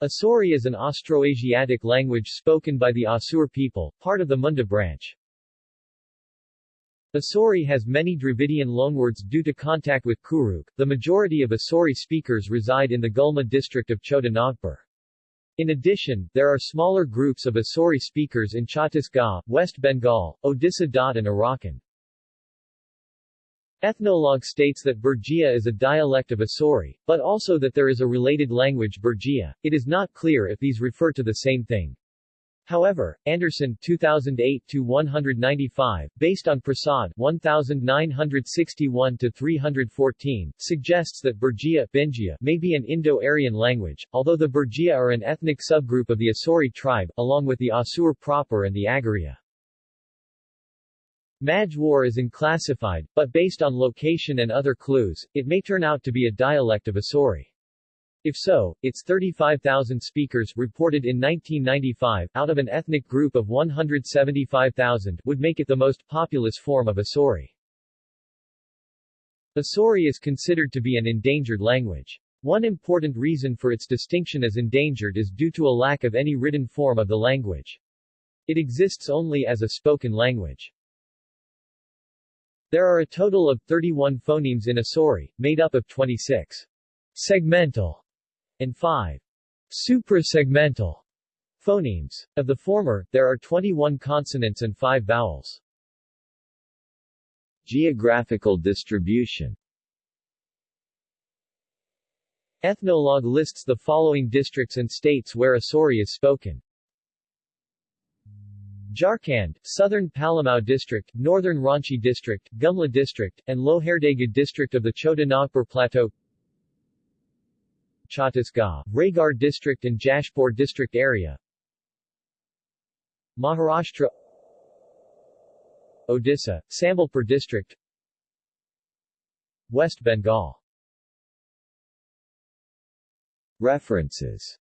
Asuri is an Austroasiatic language spoken by the Asur people, part of the Munda branch. Asuri has many Dravidian loanwords due to contact with Kurukh. The majority of Asuri speakers reside in the Gumla district of Chota Nagpur. In addition, there are smaller groups of Asuri speakers in Chhattisgarh, West Bengal, Odisha. and Arakan. Ethnologue states that Birjia is a dialect of Asuri, but also that there is a related language Birjia. It is not clear if these refer to the same thing. However, Anderson 2008-195, based on Prasad 1961-314, suggests that Birjia Binjhia may be an Indo-Aryan language, although the Birjia are an ethnic subgroup of the Asuri tribe, along with the Asur proper and the Agaria. Majwar is unclassified, but based on location and other clues, it may turn out to be a dialect of Asuri. If so, its 35,000 speakers reported in 1995 out of an ethnic group of 175,000 would make it the most populous form of Asuri. Asuri is considered to be an endangered language. One important reason for its distinction as endangered is due to a lack of any written form of the language. It exists only as a spoken language. There are a total of 31 phonemes in Asuri, made up of 26 segmental and 5 suprasegmental phonemes. Of the former, there are 21 consonants and 5 vowels. Geographical distribution Ethnologue lists the following districts and states where Asuri is spoken. Jharkhand, Southern Palamau District, Northern Ranchi District, Gumla District, and Lohardaga District of the Chota Nagpur Plateau. Chhattisgarh, Raigarh District and Jashpur District area. Maharashtra Odisha, Sambalpur District. West Bengal. References